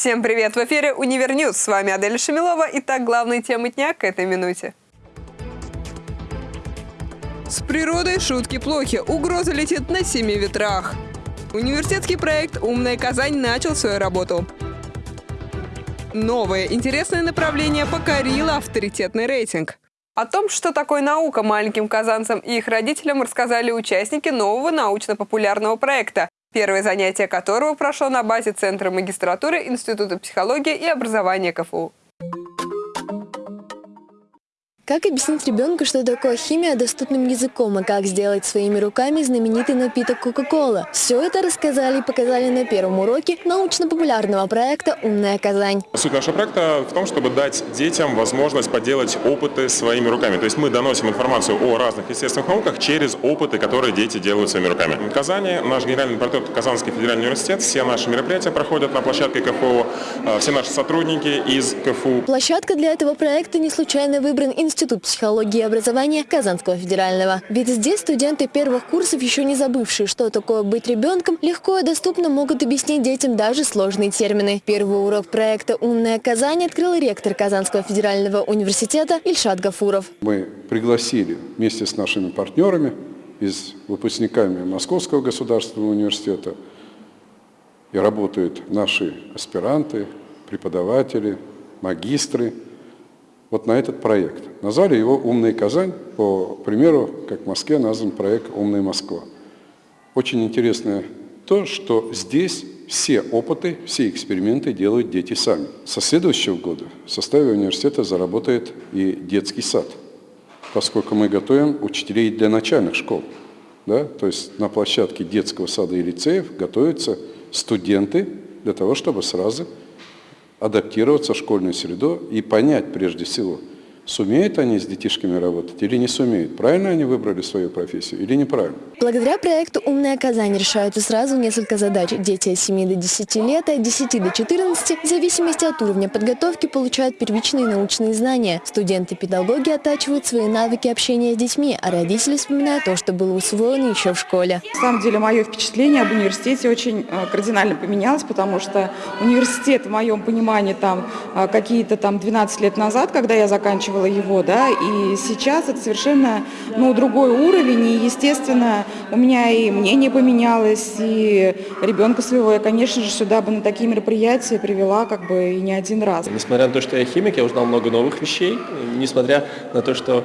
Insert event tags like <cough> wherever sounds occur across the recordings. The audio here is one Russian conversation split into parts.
Всем привет! В эфире Univer News. С вами Адель Шамилова. Итак, главные темы дня к этой минуте. С природой шутки плохи. Угроза летит на семи ветрах. Университетский проект «Умная Казань» начал свою работу. Новое интересное направление покорило авторитетный рейтинг. О том, что такое наука маленьким казанцам и их родителям, рассказали участники нового научно-популярного проекта, первое занятие которого прошло на базе Центра магистратуры Института психологии и образования КФУ. Как объяснить ребенку, что такое химия доступным языком, и как сделать своими руками знаменитый напиток Кока-Кола? Все это рассказали и показали на первом уроке научно-популярного проекта «Умная Казань». Суть нашего проекта в том, чтобы дать детям возможность поделать опыты своими руками. То есть мы доносим информацию о разных естественных науках через опыты, которые дети делают своими руками. В Казани наш генеральный партнер Казанский федеральный университет, все наши мероприятия проходят на площадке КФУ, э, все наши сотрудники из КФУ. Площадка для этого проекта не случайно выбран институт Институт психологии и образования Казанского федерального. Ведь здесь студенты первых курсов, еще не забывшие, что такое быть ребенком, легко и доступно могут объяснить детям даже сложные термины. Первый урок проекта «Умная Казань» открыл ректор Казанского федерального университета Ильшат Гафуров. Мы пригласили вместе с нашими партнерами из выпускниками Московского государственного университета и работают наши аспиранты, преподаватели, магистры – вот на этот проект. Назвали его «Умная Казань», по примеру, как в Москве назван проект «Умная Москва». Очень интересно то, что здесь все опыты, все эксперименты делают дети сами. Со следующего года в составе университета заработает и детский сад, поскольку мы готовим учителей для начальных школ. Да? То есть на площадке детского сада и лицеев готовятся студенты для того, чтобы сразу адаптироваться в школьную среду и понять прежде всего, Сумеют они с детишками работать или не сумеют? Правильно они выбрали свою профессию или неправильно? Благодаря проекту «Умная Казань» решаются сразу несколько задач. Дети от 7 до 10 лет и от 10 до 14 в зависимости от уровня подготовки получают первичные научные знания. Студенты-педагоги оттачивают свои навыки общения с детьми, а родители вспоминают то, что было усвоено еще в школе. На самом деле мое впечатление об университете очень э, кардинально поменялось, потому что университет, в моем понимании, там э, какие-то там 12 лет назад, когда я заканчивала воспитывала его, да, и сейчас это совершенно, ну, другой уровень, и, естественно, у меня и мнение поменялось, и ребенка своего я, конечно же, сюда бы на такие мероприятия привела как бы и не один раз. Несмотря на то, что я химик, я узнал много новых вещей, несмотря на то, что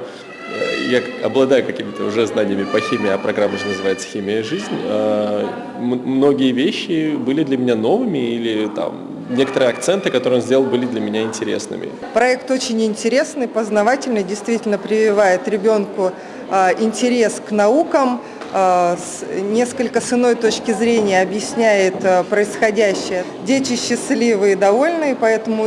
я обладаю какими-то уже знаниями по химии, а программа же называется «Химия и жизнь», э, многие вещи были для меня новыми или там некоторые акценты, которые он сделал, были для меня интересными. Проект очень интересный, познавательный, действительно прививает ребенку а, интерес к наукам, а, несколько с иной точки зрения объясняет а, происходящее. Дети счастливые и довольные, поэтому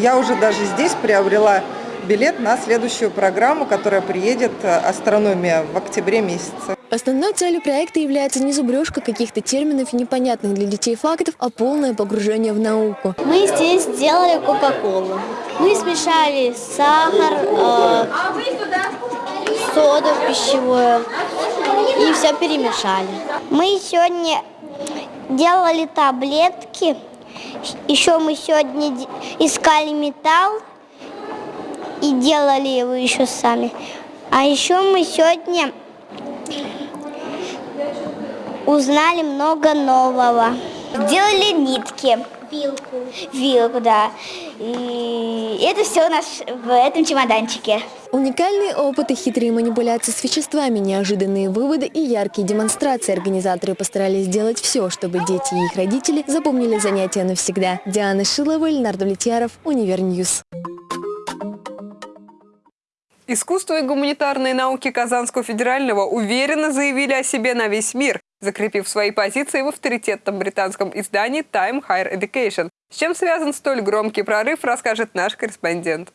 я уже даже здесь приобрела билет на следующую программу, которая приедет «Астрономия» в октябре месяце. Основной целью проекта является не зубрежка каких-то терминов и непонятных для детей фактов, а полное погружение в науку. Мы здесь сделали Кока-Колу. Мы смешали сахар, э, соду пищевую и все перемешали. Мы сегодня делали таблетки. Еще мы сегодня искали металл и делали его еще сами. А еще мы сегодня узнали много нового. Делали нитки. Вилку. Вилку, да. И это все у нас в этом чемоданчике. Уникальные опыты, хитрые манипуляции с веществами, неожиданные выводы и яркие демонстрации. Организаторы постарались сделать все, чтобы дети и их родители запомнили занятия навсегда. Диана Шилова, Леонард Влетьяров, Univer News. Искусство и гуманитарные науки Казанского федерального уверенно заявили о себе на весь мир закрепив свои позиции в авторитетном британском издании Time Higher Education. С чем связан столь громкий прорыв, расскажет наш корреспондент.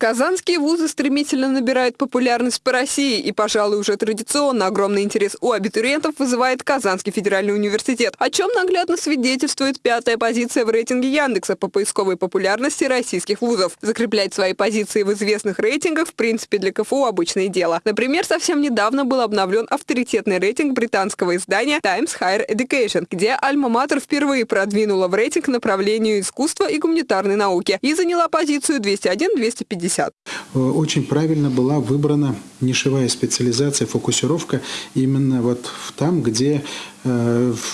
Казанские вузы стремительно набирают популярность по России, и, пожалуй, уже традиционно огромный интерес у абитуриентов вызывает Казанский федеральный университет, о чем наглядно свидетельствует пятая позиция в рейтинге Яндекса по поисковой популярности российских вузов. Закреплять свои позиции в известных рейтингах, в принципе, для КФУ обычное дело. Например, совсем недавно был обновлен авторитетный рейтинг британского издания Times Higher Education, где Альма-Матер впервые продвинула в рейтинг направлению искусства и гуманитарной науки и заняла позицию 201-250. 50. Э, очень правильно была выбрана нишевая специализация, фокусировка именно вот там, где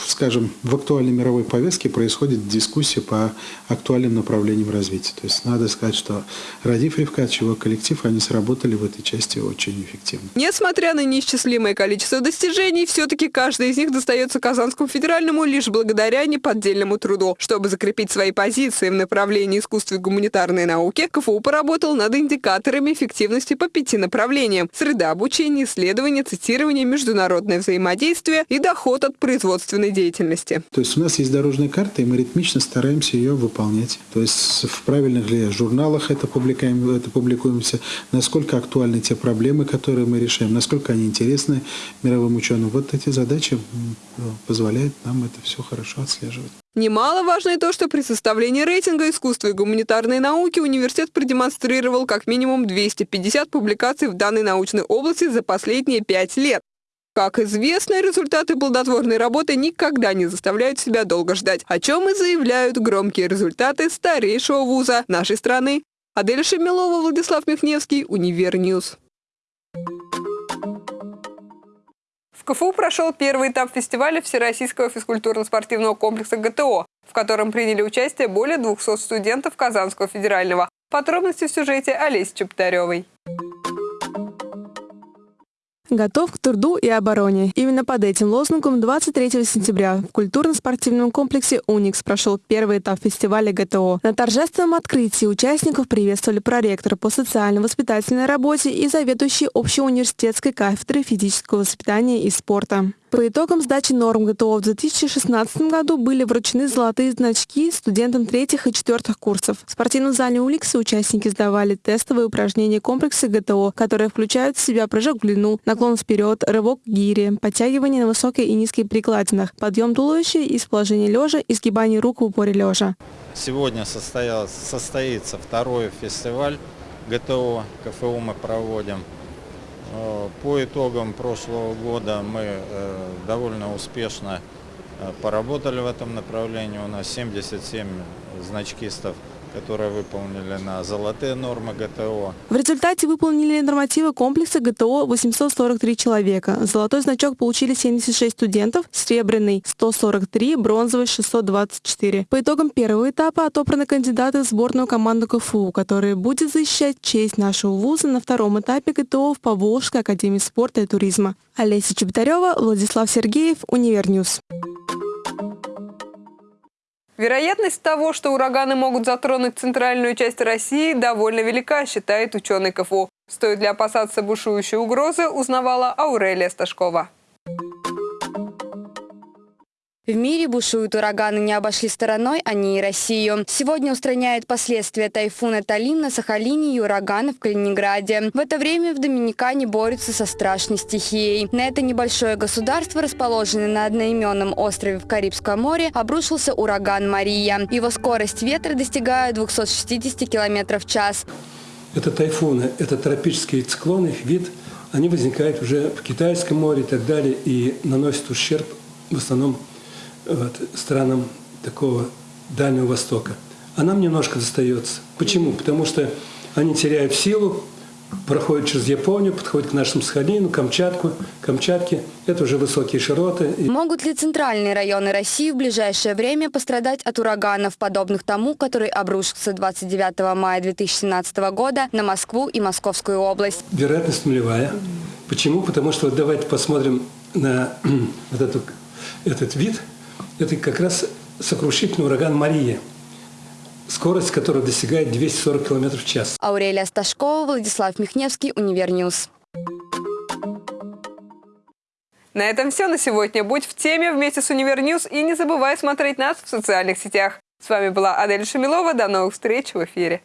скажем, в актуальной мировой повестке происходит дискуссия по актуальным направлениям развития. То есть надо сказать, что Радив Ревкач, его коллектив, они сработали в этой части очень эффективно. Несмотря на неисчислимое количество достижений, все-таки каждый из них достается Казанскому федеральному лишь благодаря неподдельному труду. Чтобы закрепить свои позиции в направлении искусства и гуманитарной науки, КФУ поработал над индикаторами эффективности по пяти направлениям – среда обучения, исследования, цитирование, международное взаимодействие и доход от производственной деятельности. То есть у нас есть дорожная карта, и мы ритмично стараемся ее выполнять. То есть в правильных ли журналах это публикуем, это публикуемся, насколько актуальны те проблемы, которые мы решаем, насколько они интересны мировым ученым. Вот эти задачи позволяют нам это все хорошо отслеживать. Немаловажно и то, что при составлении рейтинга искусства и гуманитарной науки университет продемонстрировал как минимум 250 публикаций в данной научной области за последние пять лет. Как известно, результаты плодотворной работы никогда не заставляют себя долго ждать, о чем и заявляют громкие результаты старейшего вуза нашей страны. Адель Шамилова, Владислав Михневский, Univer News. В КФУ прошел первый этап фестиваля Всероссийского физкультурно-спортивного комплекса ГТО, в котором приняли участие более 200 студентов Казанского федерального. Подробности в сюжете Олеси Чептаревой. Готов к труду и обороне. Именно под этим лозунгом 23 сентября в культурно-спортивном комплексе «Уникс» прошел первый этап фестиваля ГТО. На торжественном открытии участников приветствовали проректор по социально-воспитательной работе и заведующий общеуниверситетской кафедры физического воспитания и спорта. По итогам сдачи норм ГТО в 2016 году были вручены золотые значки студентам третьих и четвертых курсов. В спортивном зале Уликса участники сдавали тестовые упражнения комплекса ГТО, которые включают в себя прыжок в длину, наклон вперед, рывок к гире, подтягивание на высокой и низкой прикладинах, подъем туловища из положения лежа и сгибание рук в упоре лежа. Сегодня состоится второй фестиваль ГТО, КФУ мы проводим. Э, по итогам прошлого года мы э, довольно успешно э, поработали в этом направлении. У нас 77 значкистов которые выполнили на золотые нормы ГТО. В результате выполнили нормативы комплекса ГТО 843 человека. Золотой значок получили 76 студентов, серебряный 143, бронзовый 624. По итогам первого этапа отобраны кандидаты в сборную команду КФУ, которая будет защищать честь нашего вуза на втором этапе ГТО в Поволжской академии спорта и туризма. Олеся Чеботарева, Владислав Сергеев, Univer News. Вероятность того, что ураганы могут затронуть центральную часть России, довольно велика, считает ученый КФУ. Стоит ли опасаться бушующей угрозы, узнавала Аурелия Сташкова. В мире бушуют ураганы, не обошли стороной они и Россию. Сегодня устраняют последствия тайфуна Талим на Сахалине и урагана в Калининграде. В это время в Доминикане борются со страшной стихией. На это небольшое государство, расположенное на одноименном острове в Карибском море, обрушился ураган Мария. Его скорость ветра достигает 260 км в час. Это тайфуны, это тропические циклоны, их вид, они возникают уже в Китайском море и так далее и наносят ущерб в основном вот, странам такого Дальнего Востока. А нам немножко достается. Почему? Потому что они теряют силу, проходят через Японию, подходят к нашему Сахалину, Камчатку, Камчатке. Это уже высокие широты. Могут ли центральные районы России в ближайшее время пострадать от ураганов, подобных тому, который обрушился 29 мая 2017 года на Москву и Московскую область? Вероятность нулевая. Почему? Потому что вот давайте посмотрим на <clears throat> вот эту, этот вид – это как раз сокрушительный ураган Мария, скорость которого достигает 240 км в час. Аурелия Сташкова, Владислав Михневский, Univer News. На этом все на сегодня. Будь в теме вместе с Univer News и не забывай смотреть нас в социальных сетях. С вами была Адель Шамилова. До новых встреч в эфире.